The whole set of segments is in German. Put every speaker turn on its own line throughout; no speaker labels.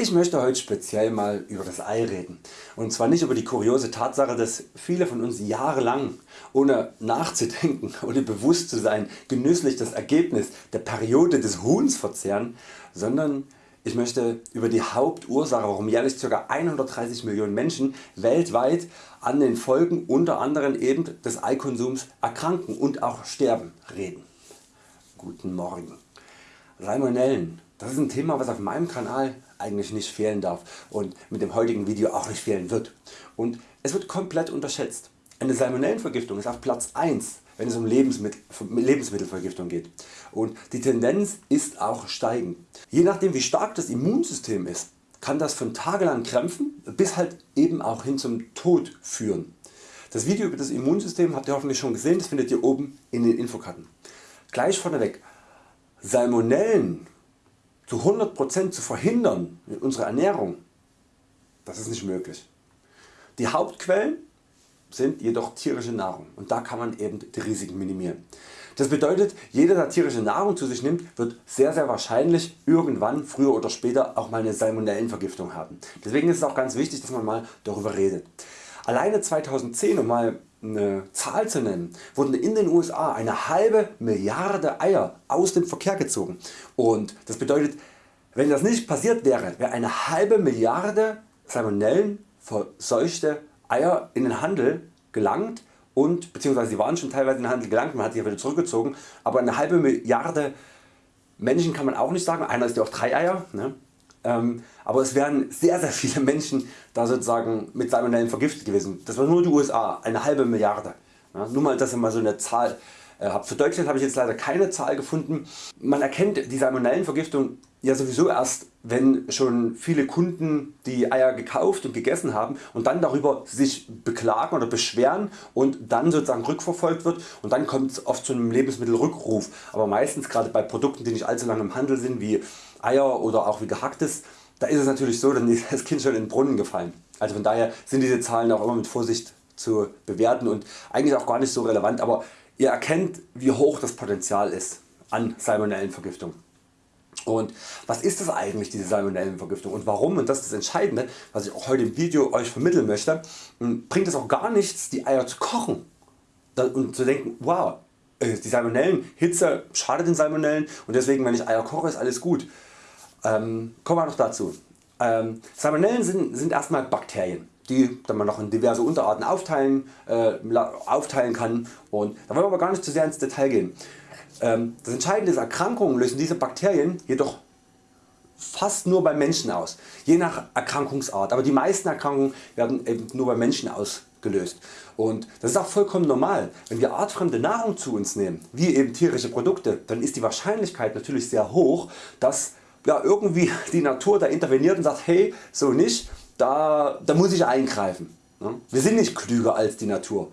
Ich möchte heute speziell mal über das Ei reden und zwar nicht über die kuriose Tatsache dass viele von uns jahrelang ohne nachzudenken oder bewusst zu sein genüsslich das Ergebnis der Periode des Huhns verzehren, sondern ich möchte über die Hauptursache warum jährlich ca. 130 Millionen Menschen weltweit an den Folgen unter anderem eben des Eikonsums erkranken und auch sterben reden. Guten Morgen. Salmonellen, das ist ein Thema was auf meinem Kanal eigentlich nicht fehlen darf und mit dem heutigen Video auch nicht fehlen wird. Und es wird komplett unterschätzt. Eine Salmonellenvergiftung ist auf Platz 1 wenn es um Lebensmittel, Lebensmittelvergiftung geht und die Tendenz ist auch steigend. Je nachdem wie stark das Immunsystem ist kann das von tagelang Krämpfen bis halt eben auch hin zum Tod führen. Das Video über das Immunsystem habt ihr hoffentlich schon gesehen, das findet ihr oben in den Infokarten. Gleich vorneweg, Salmonellen zu 100% zu verhindern in unserer Ernährung, das ist nicht möglich. Die Hauptquellen sind jedoch tierische Nahrung und da kann man eben die Risiken minimieren. Das bedeutet jeder der tierische Nahrung zu sich nimmt wird sehr sehr wahrscheinlich irgendwann früher oder später auch mal eine Salmonellenvergiftung haben. Deswegen ist es auch ganz wichtig dass man mal darüber redet. Alleine 2010 um mal eine Zahl zu nennen, wurden in den USA eine halbe Milliarde Eier aus dem Verkehr gezogen und das bedeutet wenn das nicht passiert wäre, wäre eine halbe Milliarde Salmonellen verseuchte Eier in den Handel gelangt und beziehungsweise sie waren schon teilweise in den Handel gelangt, man hat sie wieder zurückgezogen, aber eine halbe Milliarde Menschen kann man auch nicht sagen, einer ist ja auch 3 Eier, ne? Ähm, aber es wären sehr sehr viele Menschen da sozusagen mit Salmonellen vergiftet gewesen. Das war nur die USA, eine halbe Milliarde. Nur mal dass ihr mal so eine Zahl äh, habt. Für Deutschland habe ich jetzt leider keine Zahl gefunden. Man erkennt die Salmonellenvergiftung ja sowieso erst wenn schon viele Kunden die Eier gekauft und gegessen haben und dann darüber sich beklagen oder beschweren und dann sozusagen rückverfolgt wird und dann kommt es oft zu einem Lebensmittelrückruf. Aber meistens gerade bei Produkten die nicht allzu lange im Handel sind wie Eier oder auch wie gehacktes, da ist es natürlich so, dann ist das Kind schon in den Brunnen gefallen. Also von daher sind diese Zahlen auch immer mit Vorsicht zu bewerten und eigentlich auch gar nicht so relevant, aber ihr erkennt wie hoch das Potenzial ist an Salmonellenvergiftung. Und was ist das eigentlich diese Salmonellenvergiftung? Und warum? Und das ist das Entscheidende was ich auch heute im Video Euch vermitteln möchte, hm, bringt es auch gar nichts die Eier zu kochen. Und zu denken wow äh, die Salmonellenhitze schadet den Salmonellen. Und deswegen wenn ich Eier koche ist alles gut. Ähm, kommen wir noch dazu. Ähm, Salmonellen sind, sind erstmal Bakterien die man noch in diverse Unterarten aufteilen, äh, aufteilen kann und da wollen wir aber gar nicht zu sehr ins Detail gehen. Ähm, das Entscheidende ist Erkrankungen lösen diese Bakterien jedoch fast nur beim Menschen aus, je nach Erkrankungsart, aber die meisten Erkrankungen werden eben nur beim Menschen ausgelöst. Und das ist auch vollkommen normal. Wenn wir artfremde Nahrung zu uns nehmen, wie eben tierische Produkte, dann ist die Wahrscheinlichkeit natürlich sehr hoch, dass ja, irgendwie die Natur da interveniert und sagt hey so nicht, da, da muss ich eingreifen. Wir sind nicht klüger als die Natur.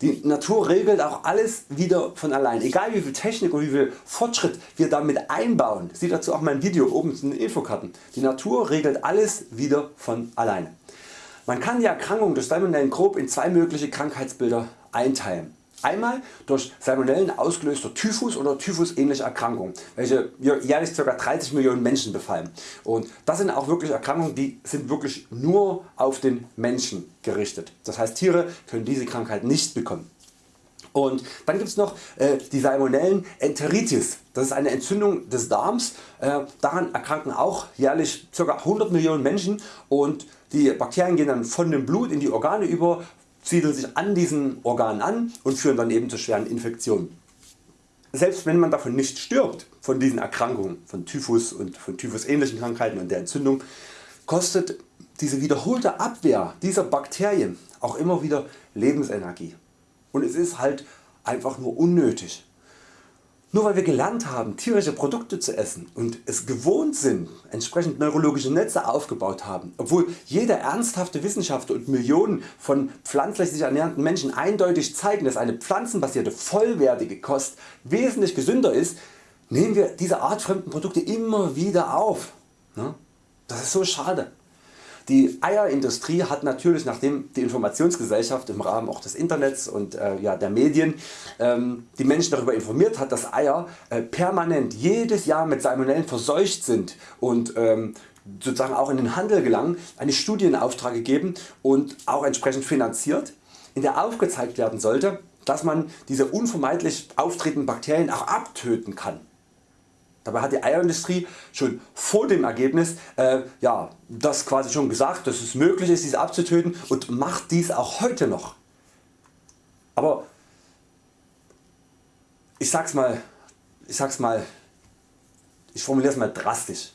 Die Natur regelt auch alles wieder von allein. Egal wie viel Technik und wie viel Fortschritt wir damit einbauen, sieht dazu auch mein Video oben in den Infokarten. Die Natur regelt alles wieder von alleine. Man kann die Erkrankung durch Salmonellen grob in zwei mögliche Krankheitsbilder einteilen. Einmal durch Salmonellen ausgelöster Typhus oder Typhus ähnliche Erkrankungen, welche jährlich ca. 30 Millionen Menschen befallen. Und das sind auch wirklich Erkrankungen die sind wirklich nur auf den Menschen gerichtet. Das heißt Tiere können diese Krankheit nicht bekommen. Und dann gibt es noch äh, die Salmonellen Enteritis. Das ist eine Entzündung des Darms. Äh, daran erkranken auch jährlich ca. 100 Millionen Menschen und die Bakterien gehen dann von dem Blut in die Organe über, siedeln sich an diesen Organen an und führen dann eben zu schweren Infektionen. Selbst wenn man davon nicht stirbt, von diesen Erkrankungen, von Typhus und von Typhus ähnlichen Krankheiten und der Entzündung, kostet diese wiederholte Abwehr dieser Bakterien auch immer wieder Lebensenergie. Und es ist halt einfach nur unnötig. Nur weil wir gelernt haben tierische Produkte zu essen und es gewohnt sind entsprechend neurologische Netze aufgebaut haben, obwohl jeder ernsthafte Wissenschaftler und Millionen von pflanzlich sich ernährenden Menschen eindeutig zeigen dass eine pflanzenbasierte vollwertige Kost wesentlich gesünder ist, nehmen wir diese artfremden Produkte immer wieder auf. Ne? Das ist so schade. Die Eierindustrie hat natürlich nachdem die Informationsgesellschaft im Rahmen auch des Internets und äh, ja, der Medien ähm, die Menschen darüber informiert hat dass Eier äh, permanent jedes Jahr mit Salmonellen verseucht sind und ähm, sozusagen auch in den Handel gelangen, eine Studie in Auftrag gegeben und auch entsprechend finanziert, in der aufgezeigt werden sollte, dass man diese unvermeidlich auftretenden Bakterien auch abtöten kann. Dabei hat die Eierindustrie schon vor dem Ergebnis äh, ja, das quasi schon gesagt, dass es möglich ist diese abzutöten und macht dies auch heute noch. Aber ich sag's mal, ich sag's mal, ich formuliere es mal drastisch,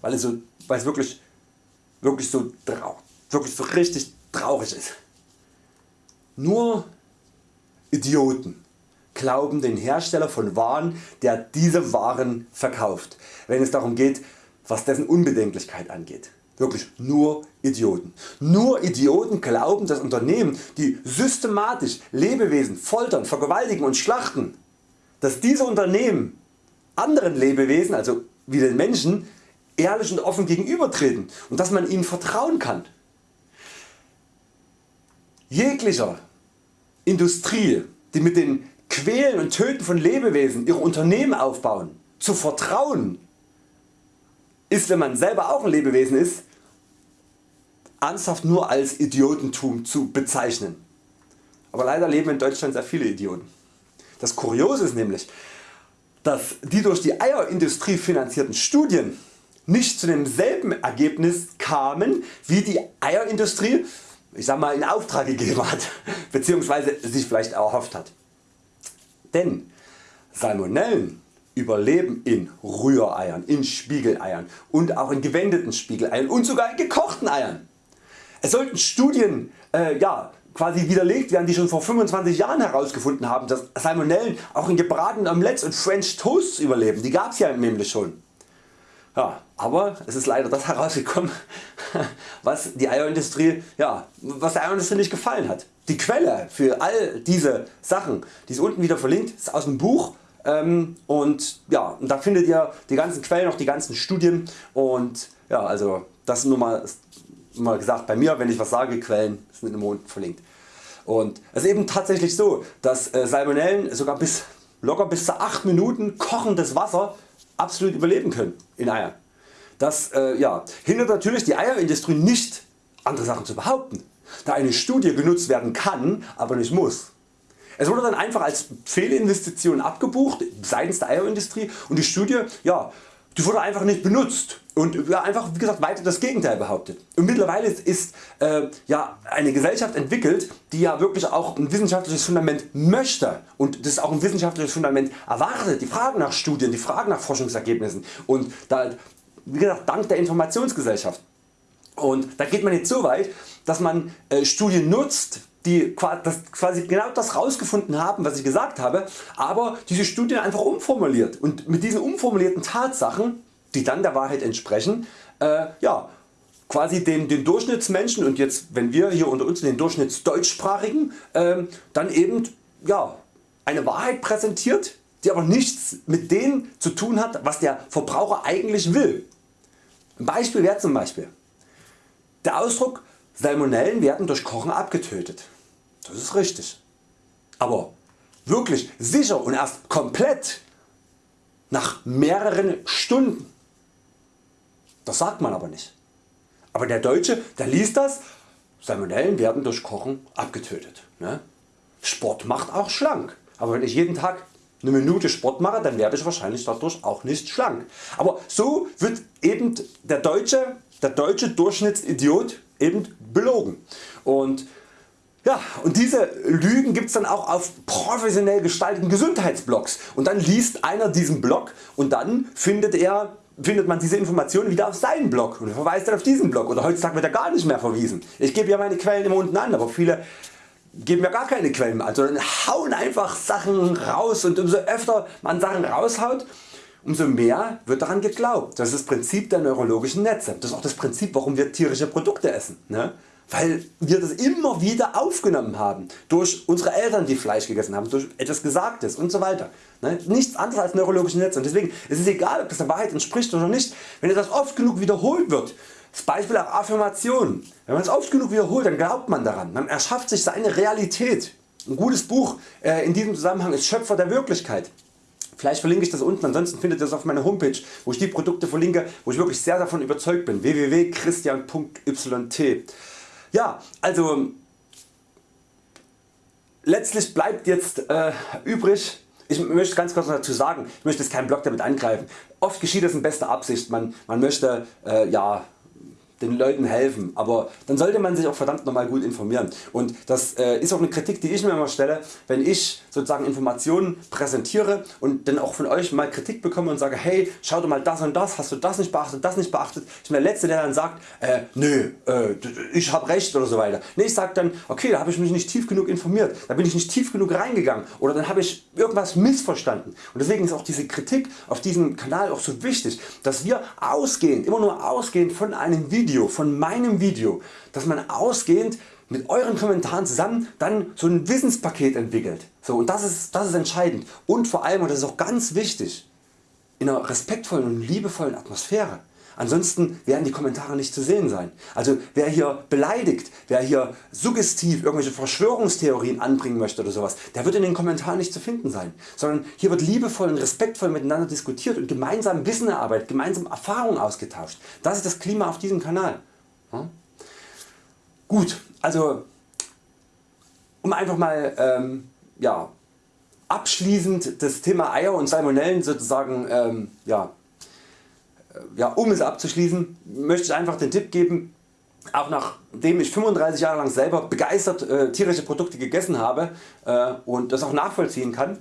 weil es, so, weil es wirklich, wirklich, so, wirklich so richtig traurig ist. Nur Idioten glauben den Hersteller von Waren der diese Waren verkauft, wenn es darum geht was dessen Unbedenklichkeit angeht. Wirklich nur Idioten. Nur Idioten glauben dass Unternehmen die systematisch Lebewesen foltern, vergewaltigen und schlachten, dass diese Unternehmen anderen Lebewesen, also wie den Menschen, ehrlich und offen gegenübertreten und dass man ihnen vertrauen kann. Jeglicher Industrie die mit den Quälen und Töten von Lebewesen ihre Unternehmen aufbauen, zu vertrauen ist wenn man selber auch ein Lebewesen ist ernsthaft nur als Idiotentum zu bezeichnen. Aber leider leben in Deutschland sehr viele Idioten. Das Kuriose ist nämlich, dass die durch die Eierindustrie finanzierten Studien nicht zu demselben Ergebnis kamen wie die Eierindustrie ich sag mal in Auftrag gegeben hat bzw. sich vielleicht erhofft hat. Denn Salmonellen überleben in Rühreiern, in Spiegeleiern und auch in gewendeten Spiegeleiern und sogar in gekochten Eiern. Es sollten Studien äh, ja, quasi widerlegt werden die schon vor 25 Jahren herausgefunden haben dass Salmonellen auch in gebratenen Omelettes und French Toasts überleben, die gab's ja nämlich schon. Ja, aber es ist leider das herausgekommen was die Eierindustrie, ja, was der Eierindustrie nicht gefallen hat. Die Quelle für all diese Sachen, die ist unten wieder verlinkt, ist aus dem Buch ähm, und ja, da findet ihr die ganzen Quellen, auch die ganzen Studien und ja, also das nur mal, mal gesagt bei mir, wenn ich was sage, Quellen sind immer unten verlinkt. Und es ist eben tatsächlich so, dass äh, Salmonellen sogar bis locker bis zu 8 Minuten kochendes Wasser absolut überleben können in Eiern. Das äh, ja, hindert natürlich die Eierindustrie nicht andere Sachen zu behaupten, da eine Studie genutzt werden kann, aber nicht muss. Es wurde dann einfach als Fehlinvestition abgebucht seitens der Eierindustrie und die Studie ja, die wurde einfach nicht benutzt und einfach wie gesagt weiter das Gegenteil behauptet. Und mittlerweile ist äh, ja, eine Gesellschaft entwickelt die ja wirklich auch ein wissenschaftliches Fundament möchte und das auch ein wissenschaftliches Fundament erwartet, die Frage nach Studien, die Frage nach Forschungsergebnissen und da, wie gesagt dank der Informationsgesellschaft. Und da geht man jetzt so weit dass man äh, Studien nutzt die quasi genau das rausgefunden haben was ich gesagt habe, aber diese Studien einfach umformuliert und mit diesen umformulierten Tatsachen die dann der Wahrheit entsprechen äh, ja, quasi den, den Durchschnittsmenschen und jetzt wenn wir hier unter uns den Durchschnittsdeutschsprachigen äh, dann eben ja, eine Wahrheit präsentiert die aber nichts mit dem zu tun hat was der Verbraucher eigentlich will. Ein Beispiel wäre zum Beispiel der Ausdruck Salmonellen werden durch Kochen abgetötet. Das ist richtig. Aber wirklich sicher und erst komplett nach mehreren Stunden. Das sagt man aber nicht. Aber der Deutsche der liest das, Salmonellen werden durch Kochen abgetötet. Ne? Sport macht auch schlank. Aber wenn ich jeden Tag eine Minute Sport mache, dann werde ich wahrscheinlich dadurch auch nicht schlank. Aber so wird eben der deutsche, der deutsche Durchschnittsidiot eben belogen. Und ja, und diese Lügen gibt es dann auch auf professionell gestalteten Gesundheitsblogs und dann liest einer diesen Blog und dann findet er findet man diese Informationen wieder auf seinen Blog und verweist dann auf diesen Blog oder heutzutage wird er gar nicht mehr verwiesen. Ich gebe ja meine Quellen immer unten an, aber viele geben ja gar keine Quellen an, sondern hauen einfach Sachen raus und umso öfter man Sachen raushaut, umso mehr wird daran geglaubt. Das ist das Prinzip der neurologischen Netze. Das ist auch das Prinzip warum wir tierische Produkte essen. Ne? Weil wir das immer wieder aufgenommen haben durch unsere Eltern die Fleisch gegessen haben, durch etwas Gesagtes und so weiter. Ne? Nichts anderes als neurologische Netze und deswegen ist es egal ob das der Wahrheit entspricht oder nicht, wenn das oft genug wiederholt wird. Das Beispiel auch Affirmationen. Wenn man es oft genug wiederholt, dann glaubt man daran. Man erschafft sich seine Realität. Ein gutes Buch äh, in diesem Zusammenhang ist Schöpfer der Wirklichkeit Vielleicht verlinke ich das unten, ansonsten findet ihr das auf meiner Homepage, wo ich die Produkte verlinke, wo ich wirklich sehr davon überzeugt bin, www.christian.yt. Ja, also letztlich bleibt jetzt äh, übrig, ich möchte ganz kurz dazu sagen, ich möchte jetzt keinen Blog damit angreifen. Oft geschieht das in bester Absicht, man, man möchte äh, ja, den Leuten helfen, aber dann sollte man sich auch verdammt nochmal gut informieren und das äh, ist auch eine Kritik die ich mir immer stelle, wenn ich sozusagen Informationen präsentiere und dann auch von Euch mal Kritik bekomme und sage hey schau dir mal das und das, hast du das nicht beachtet, das nicht beachtet. Ich bin der Letzte der dann sagt äh, nö äh, ich habe recht oder so weiter. Nee, ich sage dann okay da habe ich mich nicht tief genug informiert, da bin ich nicht tief genug reingegangen oder dann habe ich irgendwas missverstanden und deswegen ist auch diese Kritik auf diesem Kanal auch so wichtig, dass wir ausgehend, immer nur ausgehend von einem Video Video, von meinem Video, dass man ausgehend mit euren Kommentaren zusammen dann so ein Wissenspaket entwickelt. So, und das ist, das ist entscheidend und vor allem und das ist auch ganz wichtig in einer respektvollen und liebevollen Atmosphäre. Ansonsten werden die Kommentare nicht zu sehen sein. Also wer hier beleidigt, wer hier suggestiv irgendwelche Verschwörungstheorien anbringen möchte oder sowas, der wird in den Kommentaren nicht zu finden sein. Sondern hier wird liebevoll und respektvoll miteinander diskutiert und gemeinsam Wissen erarbeitet, gemeinsam Erfahrungen ausgetauscht. Das ist das Klima auf diesem Kanal. Ja? Gut, also um einfach mal ähm, ja, abschließend das Thema Eier und Salmonellen sozusagen ähm, ja, ja, um es abzuschließen, möchte ich einfach den Tipp geben, auch nachdem ich 35 Jahre lang selber begeistert äh, tierische Produkte gegessen habe äh, und das auch nachvollziehen kann,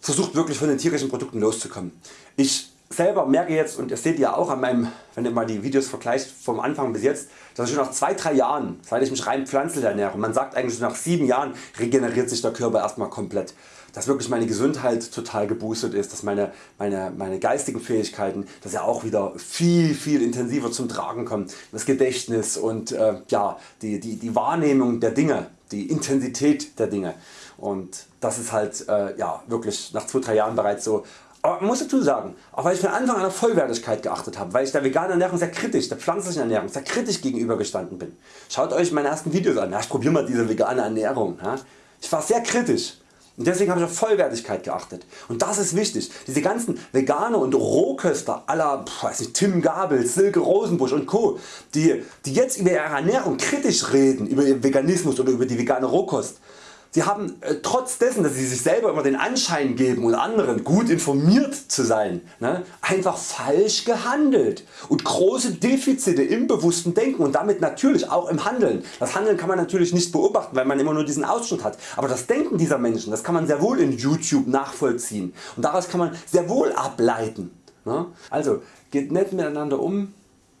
versucht wirklich von den tierischen Produkten loszukommen. Ich selber merke jetzt und das seht ihr auch an meinem, wenn ihr mal die Videos vergleicht vom Anfang bis jetzt, dass ich schon nach 2-3 Jahren, seit ich mich rein pflanzlich ernähre, man sagt eigentlich nach 7 Jahren regeneriert sich der Körper erstmal komplett. Dass wirklich meine Gesundheit total geboostet ist, dass meine, meine, meine geistigen Fähigkeiten dass ja auch wieder viel viel intensiver zum Tragen kommen, das Gedächtnis und äh, ja, die, die, die Wahrnehmung der Dinge, die Intensität der Dinge. Und das ist halt äh, ja, wirklich nach 2-3 Jahren bereits so aber man muss dazu sagen, auch weil ich von Anfang an auf Vollwertigkeit geachtet habe, weil ich der veganen Ernährung sehr kritisch, der pflanzlichen Ernährung sehr kritisch gegenüber gestanden bin. Schaut Euch meine ersten Videos an, ja, ich probiere mal diese vegane Ernährung. Ja. Ich war sehr kritisch und deswegen habe ich auf Vollwertigkeit geachtet. Und das ist wichtig. Diese ganzen Veganer und Rohköster aller Tim Gabel, Silke Rosenbusch und Co. Die, die jetzt über ihre Ernährung kritisch reden, über Veganismus oder über die vegane Rohkost, Sie haben äh, trotz dessen dass sie sich selber immer den Anschein geben und anderen gut informiert zu sein, ne, einfach falsch gehandelt und große Defizite im bewussten Denken und damit natürlich auch im Handeln. Das Handeln kann man natürlich nicht beobachten weil man immer nur diesen Ausschnitt hat, aber das Denken dieser Menschen das kann man sehr wohl in YouTube nachvollziehen und daraus kann man sehr wohl ableiten. Ne. Also geht nett miteinander um,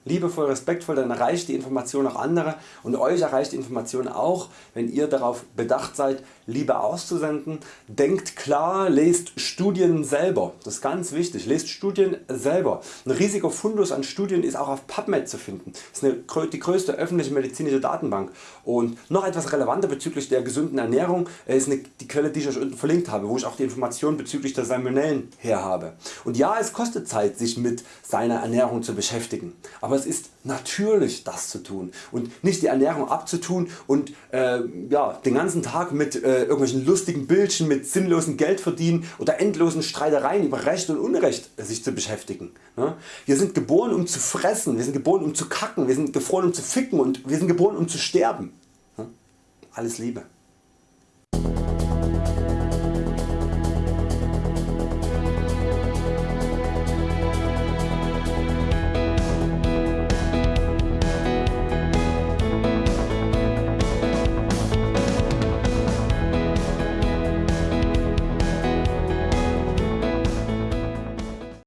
liebevoll, respektvoll, dann erreicht die Information auch andere. Und Euch erreicht die Information auch, wenn ihr darauf bedacht seid, Liebe auszusenden. Denkt klar, lest Studien selber, das ist ganz wichtig, lest Studien selber. Ein riesiger Fundus an Studien ist auch auf PubMed zu finden, das ist eine, die größte öffentliche medizinische Datenbank und noch etwas relevanter bezüglich der gesunden Ernährung ist eine, die Quelle die ich Euch unten verlinkt habe, wo ich auch die Informationen bezüglich der Salmonellen her habe. Und ja es kostet Zeit sich mit seiner Ernährung zu beschäftigen, aber es ist natürlich das zu tun und nicht die Ernährung abzutun und äh, ja, den ganzen Tag mit äh, irgendwelchen lustigen Bildchen, mit sinnlosen Geldverdienen oder endlosen Streitereien über Recht und Unrecht sich zu beschäftigen. Ne? Wir sind geboren um zu fressen, wir sind geboren um zu kacken, wir sind geboren um zu ficken und wir sind geboren um zu sterben. Ne? Alles Liebe.